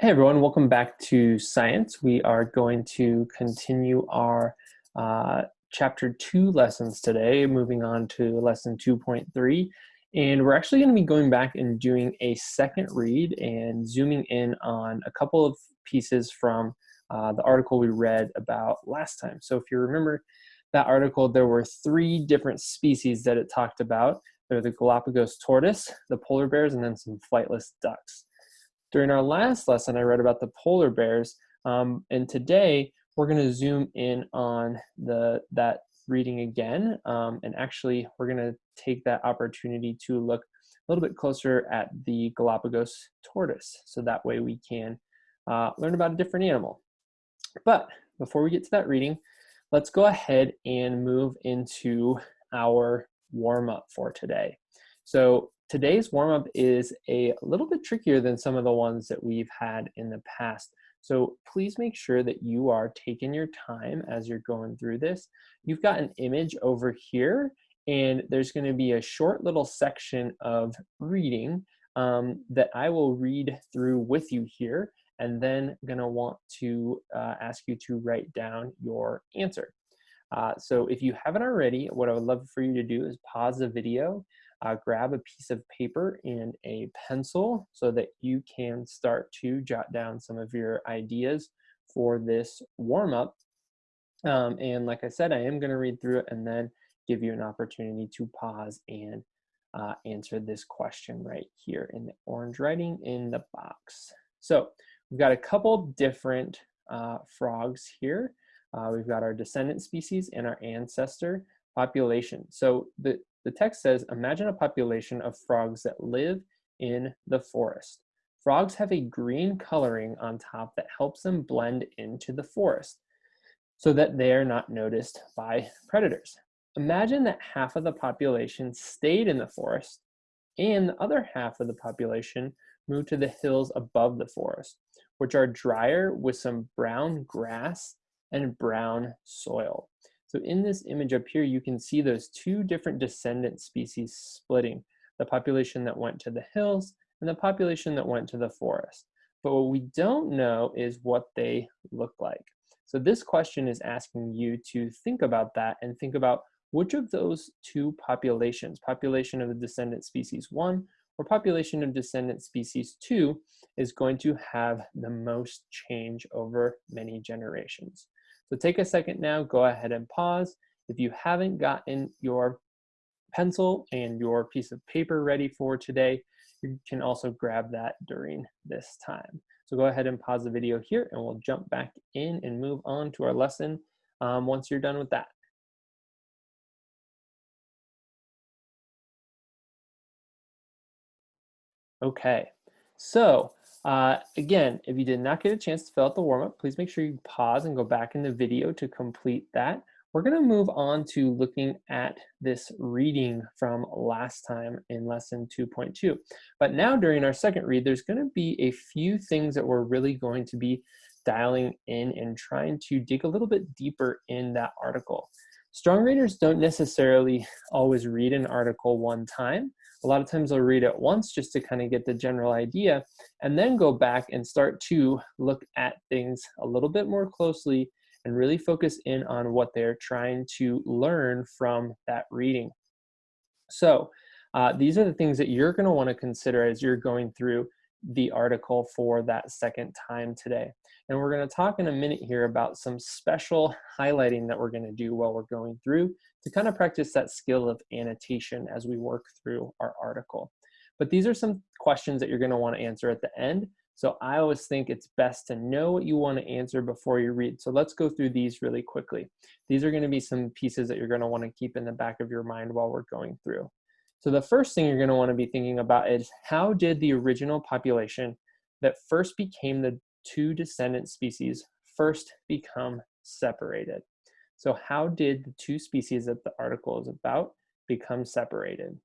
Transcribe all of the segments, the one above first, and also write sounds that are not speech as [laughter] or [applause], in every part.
Hey everyone, welcome back to science. We are going to continue our uh, chapter two lessons today, moving on to lesson 2.3. And we're actually gonna be going back and doing a second read and zooming in on a couple of pieces from uh, the article we read about last time. So if you remember that article, there were three different species that it talked about. They're the Galapagos tortoise, the polar bears, and then some flightless ducks. During our last lesson, I read about the polar bears, um, and today we're going to zoom in on the that reading again, um, and actually we're going to take that opportunity to look a little bit closer at the Galapagos tortoise, so that way we can uh, learn about a different animal. But before we get to that reading, let's go ahead and move into our warm-up for today. So Today's warm-up is a little bit trickier than some of the ones that we've had in the past. So please make sure that you are taking your time as you're going through this. You've got an image over here and there's gonna be a short little section of reading um, that I will read through with you here and then gonna want to uh, ask you to write down your answer. Uh, so if you haven't already, what I would love for you to do is pause the video, uh, grab a piece of paper and a pencil so that you can start to jot down some of your ideas for this warm-up. Um, and like I said, I am going to read through it and then give you an opportunity to pause and uh, answer this question right here in the orange writing in the box. So we've got a couple different uh, frogs here. Uh, we've got our descendant species and our ancestor population. So the, the text says, imagine a population of frogs that live in the forest. Frogs have a green coloring on top that helps them blend into the forest so that they are not noticed by predators. Imagine that half of the population stayed in the forest and the other half of the population moved to the hills above the forest, which are drier with some brown grass and brown soil. So in this image up here, you can see those two different descendant species splitting, the population that went to the hills and the population that went to the forest. But what we don't know is what they look like. So this question is asking you to think about that and think about which of those two populations, population of the descendant species one or population of descendant species two, is going to have the most change over many generations. So take a second now, go ahead and pause. If you haven't gotten your pencil and your piece of paper ready for today, you can also grab that during this time. So go ahead and pause the video here and we'll jump back in and move on to our lesson um, once you're done with that. Okay, so uh, again, if you did not get a chance to fill out the warm-up, please make sure you pause and go back in the video to complete that. We're going to move on to looking at this reading from last time in lesson 2.2. But now during our second read, there's going to be a few things that we're really going to be dialing in and trying to dig a little bit deeper in that article. Strong readers don't necessarily always read an article one time. A lot of times I'll read it once just to kind of get the general idea and then go back and start to look at things a little bit more closely and really focus in on what they're trying to learn from that reading. So uh, these are the things that you're going to want to consider as you're going through the article for that second time today. And we're going to talk in a minute here about some special highlighting that we're going to do while we're going through to kind of practice that skill of annotation as we work through our article. But these are some questions that you're going to want to answer at the end. So I always think it's best to know what you want to answer before you read. So let's go through these really quickly. These are going to be some pieces that you're going to want to keep in the back of your mind while we're going through. So the first thing you're going to want to be thinking about is how did the original population that first became the two descendant species first become separated? So how did the two species that the article is about become separated?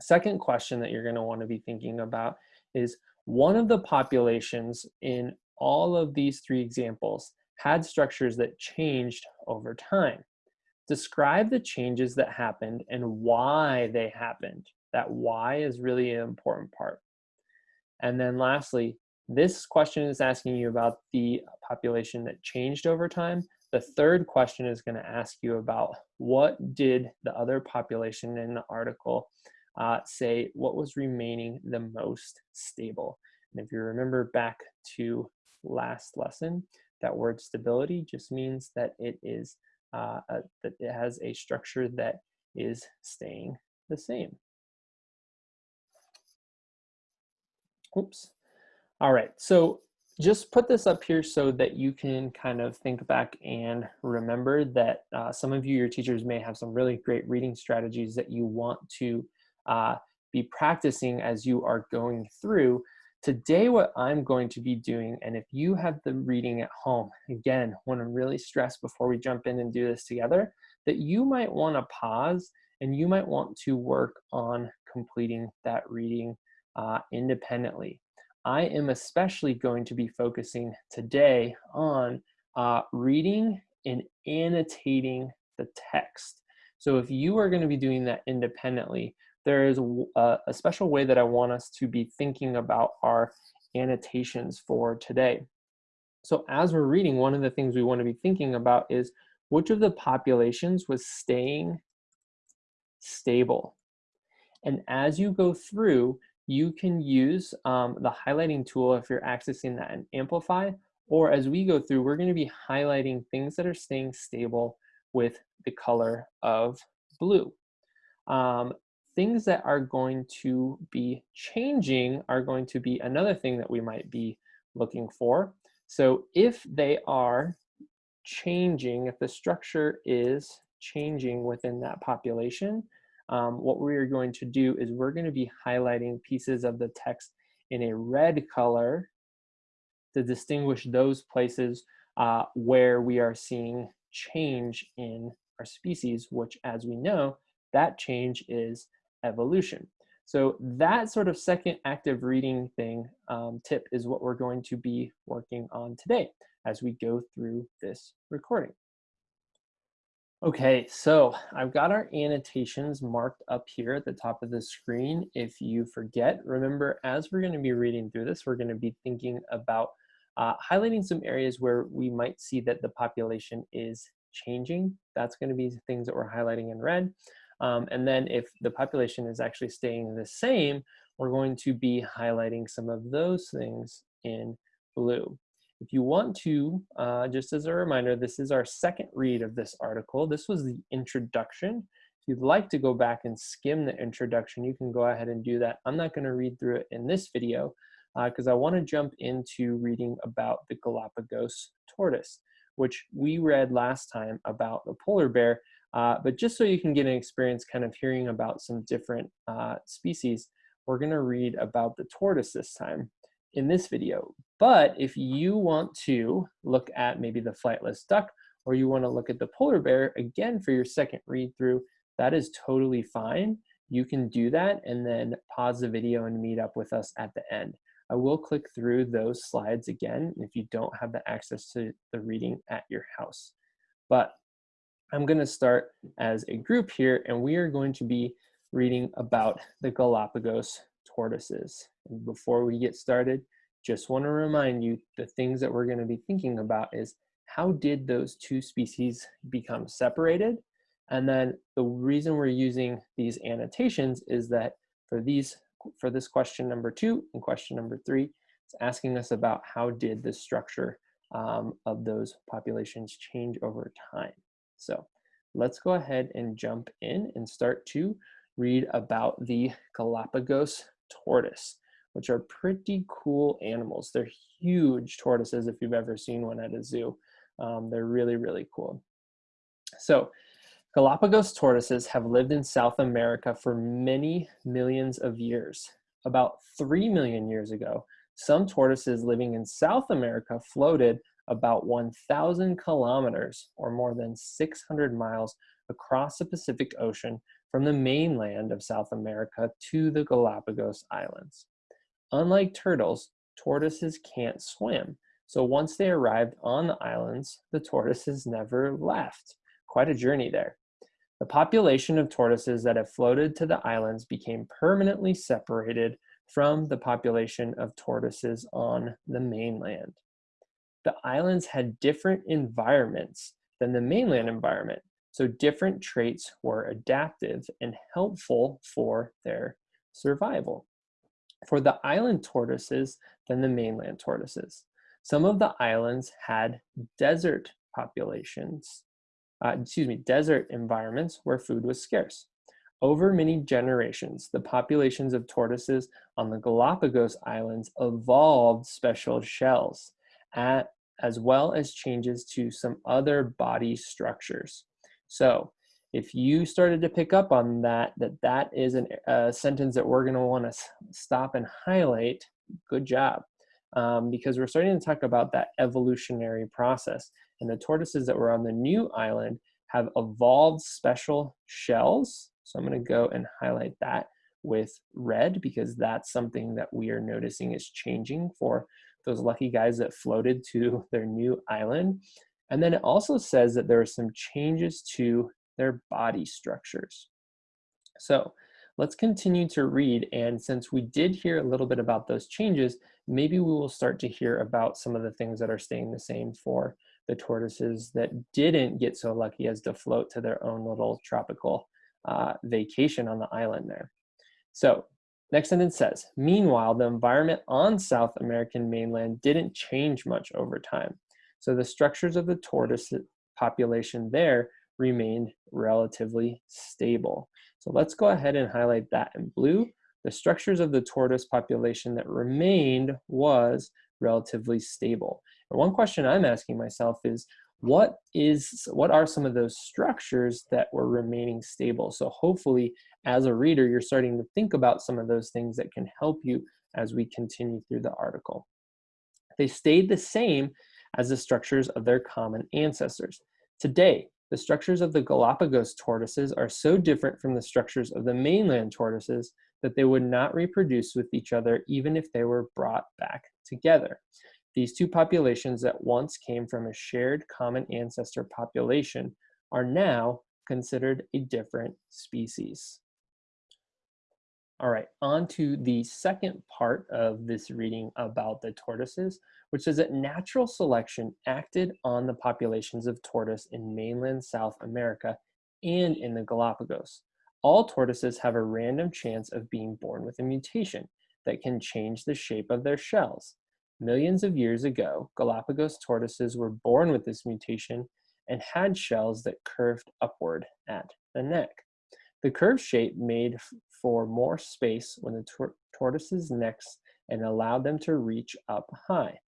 Second question that you're going to want to be thinking about is one of the populations in all of these three examples had structures that changed over time. Describe the changes that happened and why they happened. That why is really an important part. And then lastly, This question is asking you about the population that changed over time. The third question is going to ask you about what did the other population in the article uh, say what was remaining the most stable. And if you remember back to last lesson, that word stability just means that it is uh, a, that it has a structure that is staying the same. Oops. All right, so just put this up here so that you can kind of think back and remember that uh, some of you, your teachers may have some really great reading strategies that you want to uh, be practicing as you are going through. Today, what I'm going to be doing, and if you have the reading at home, again, want to really stress before we jump in and do this together, that you might want to pause and you might want to work on completing that reading uh, independently. I am especially going to be focusing today on uh, reading and annotating the text. So if you are going to be doing that independently, there is a, a special way that I want us to be thinking about our annotations for today. So as we're reading, one of the things we want to be thinking about is which of the populations was staying stable. And as you go through, you can use um, the highlighting tool if you're accessing that in Amplify, or as we go through, we're gonna be highlighting things that are staying stable with the color of blue. Um, things that are going to be changing are going to be another thing that we might be looking for. So if they are changing, if the structure is changing within that population, um, what we're going to do is we're going to be highlighting pieces of the text in a red color to distinguish those places uh, where we are seeing change in our species, which as we know, that change is evolution. So that sort of second active reading thing um, tip is what we're going to be working on today as we go through this recording. Okay, so I've got our annotations marked up here at the top of the screen. If you forget, remember, as we're gonna be reading through this, we're gonna be thinking about uh, highlighting some areas where we might see that the population is changing. That's gonna be things that we're highlighting in red. Um, and then if the population is actually staying the same, we're going to be highlighting some of those things in blue. If you want to, uh, just as a reminder, this is our second read of this article. This was the introduction. If you'd like to go back and skim the introduction, you can go ahead and do that. I'm not gonna read through it in this video because uh, I wanna jump into reading about the Galapagos tortoise, which we read last time about the polar bear, uh, but just so you can get an experience kind of hearing about some different uh, species, we're gonna read about the tortoise this time in this video. But if you want to look at maybe the flightless duck, or you wanna look at the polar bear, again, for your second read through, that is totally fine. You can do that and then pause the video and meet up with us at the end. I will click through those slides again if you don't have the access to the reading at your house. But I'm going to start as a group here, and we are going to be reading about the Galapagos tortoises. And before we get started, just want to remind you the things that we're going to be thinking about is how did those two species become separated? And then the reason we're using these annotations is that for these for this question number two and question number three, it's asking us about how did the structure um, of those populations change over time. So let's go ahead and jump in and start to read about the Galapagos tortoise, which are pretty cool animals. They're huge tortoises if you've ever seen one at a zoo. Um, they're really, really cool. So Galapagos tortoises have lived in South America for many millions of years. About 3 million years ago, some tortoises living in South America floated about 1,000 kilometers or more than 600 miles across the Pacific Ocean from the mainland of South America to the Galapagos Islands. Unlike turtles, tortoises can't swim, so once they arrived on the islands, the tortoises never left. Quite a journey there. The population of tortoises that have floated to the islands became permanently separated from the population of tortoises on the mainland. The islands had different environments than the mainland environment, so different traits were adaptive and helpful for their survival. For the island tortoises than the mainland tortoises. Some of the islands had desert populations, uh, excuse me, desert environments where food was scarce. Over many generations, the populations of tortoises on the Galapagos Islands evolved special shells, at, as well as changes to some other body structures. So if you started to pick up on that, that that is an, a sentence that we're gonna wanna stop and highlight, good job. Um, because we're starting to talk about that evolutionary process. And the tortoises that were on the new island have evolved special shells so I'm going to go and highlight that with red because that's something that we are noticing is changing for those lucky guys that floated to [laughs] their new island. And then it also says that there are some changes to their body structures. So let's continue to read. And since we did hear a little bit about those changes, maybe we will start to hear about some of the things that are staying the same for the tortoises that didn't get so lucky as to float to their own little tropical uh, vacation on the island there. So next sentence says, meanwhile, the environment on South American mainland didn't change much over time. So the structures of the tortoise population there remained relatively stable. So let's go ahead and highlight that in blue. The structures of the tortoise population that remained was relatively stable. And one question I'm asking myself is, what is what are some of those structures that were remaining stable? So hopefully as a reader you're starting to think about some of those things that can help you as we continue through the article. They stayed the same as the structures of their common ancestors. Today the structures of the galapagos tortoises are so different from the structures of the mainland tortoises that they would not reproduce with each other even if they were brought back together these two populations that once came from a shared common ancestor population are now considered a different species. All right, on to the second part of this reading about the tortoises, which says that natural selection acted on the populations of tortoise in mainland South America and in the Galapagos. All tortoises have a random chance of being born with a mutation that can change the shape of their shells. Millions of years ago, Galapagos tortoises were born with this mutation and had shells that curved upward at the neck. The curved shape made for more space when the tor tortoises' necks and allowed them to reach up high.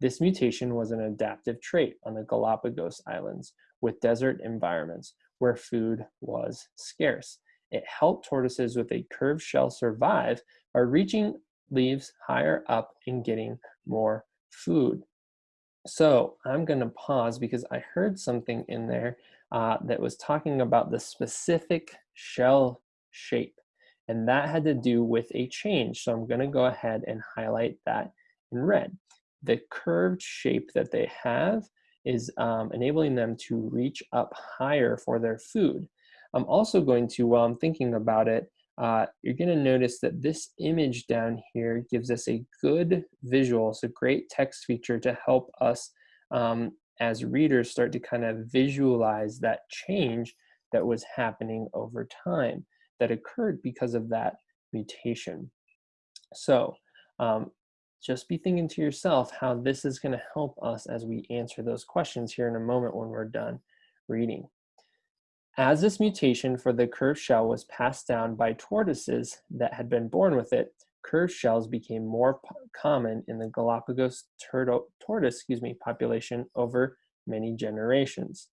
This mutation was an adaptive trait on the Galapagos Islands with desert environments where food was scarce. It helped tortoises with a curved shell survive by reaching leaves higher up and getting more food. So I'm going to pause because I heard something in there uh, that was talking about the specific shell shape. And that had to do with a change. So I'm going to go ahead and highlight that in red. The curved shape that they have is um, enabling them to reach up higher for their food. I'm also going to, while I'm thinking about it, uh, you're going to notice that this image down here gives us a good visual. A great text feature to help us um, as readers start to kind of visualize that change that was happening over time that occurred because of that mutation. So um, just be thinking to yourself how this is going to help us as we answer those questions here in a moment when we're done reading. As this mutation for the curved shell was passed down by tortoises that had been born with it, curved shells became more common in the Galapagos turtle, tortoise excuse me, population over many generations.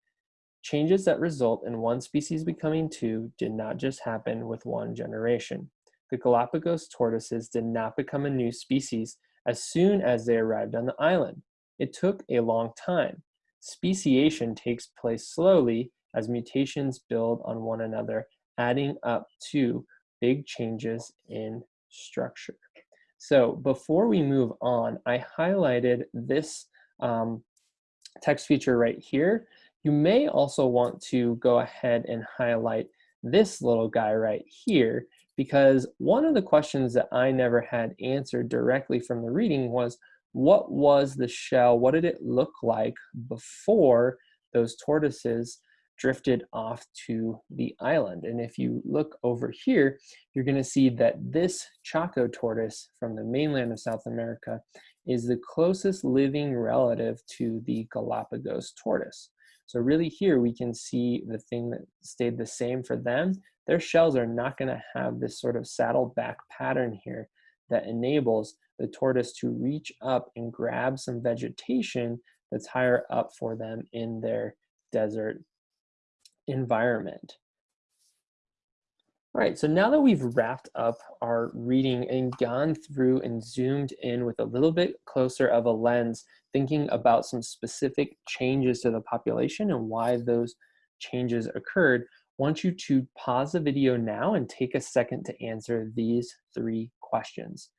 Changes that result in one species becoming two did not just happen with one generation. The Galapagos tortoises did not become a new species as soon as they arrived on the island. It took a long time. Speciation takes place slowly as mutations build on one another, adding up to big changes in structure. So before we move on, I highlighted this um, text feature right here. You may also want to go ahead and highlight this little guy right here because one of the questions that I never had answered directly from the reading was, what was the shell? What did it look like before those tortoises drifted off to the island? And if you look over here, you're gonna see that this Chaco tortoise from the mainland of South America is the closest living relative to the Galapagos tortoise. So really here we can see the thing that stayed the same for them. Their shells are not gonna have this sort of saddle back pattern here that enables the tortoise to reach up and grab some vegetation that's higher up for them in their desert environment. All right, so now that we've wrapped up our reading and gone through and zoomed in with a little bit closer of a lens, thinking about some specific changes to the population and why those changes occurred, I want you to pause the video now and take a second to answer these three questions.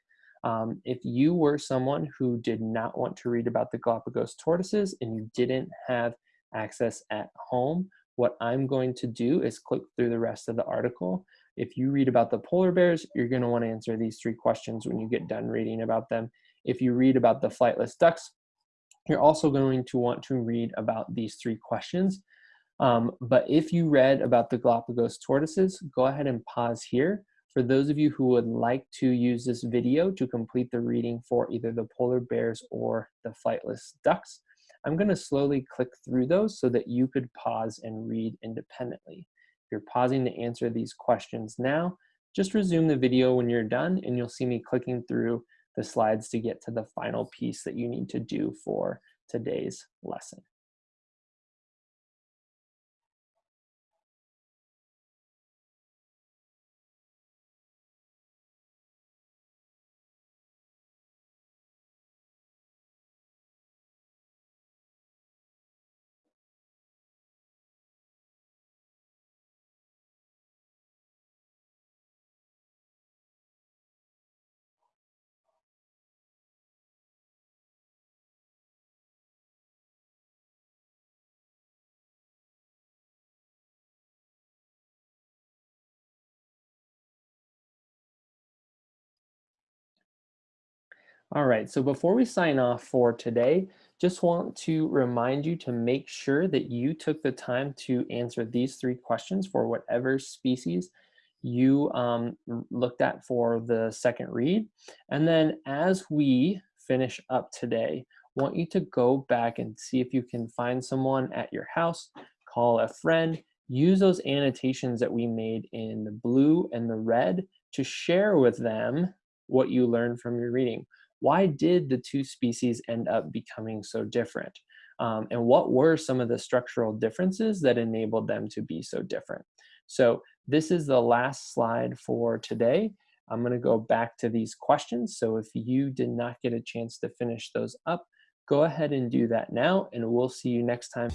Um, if you were someone who did not want to read about the Galapagos tortoises and you didn't have access at home, what I'm going to do is click through the rest of the article. If you read about the polar bears, you're going to want to answer these three questions when you get done reading about them. If you read about the flightless ducks, you're also going to want to read about these three questions. Um, but if you read about the Galapagos tortoises, go ahead and pause here for those of you who would like to use this video to complete the reading for either the polar bears or the flightless ducks, I'm gonna slowly click through those so that you could pause and read independently. If you're pausing to answer these questions now, just resume the video when you're done and you'll see me clicking through the slides to get to the final piece that you need to do for today's lesson. All right, so before we sign off for today, just want to remind you to make sure that you took the time to answer these three questions for whatever species you um, looked at for the second read. And then as we finish up today, want you to go back and see if you can find someone at your house, call a friend, use those annotations that we made in the blue and the red to share with them what you learned from your reading why did the two species end up becoming so different? Um, and what were some of the structural differences that enabled them to be so different? So this is the last slide for today. I'm gonna go back to these questions. So if you did not get a chance to finish those up, go ahead and do that now and we'll see you next time.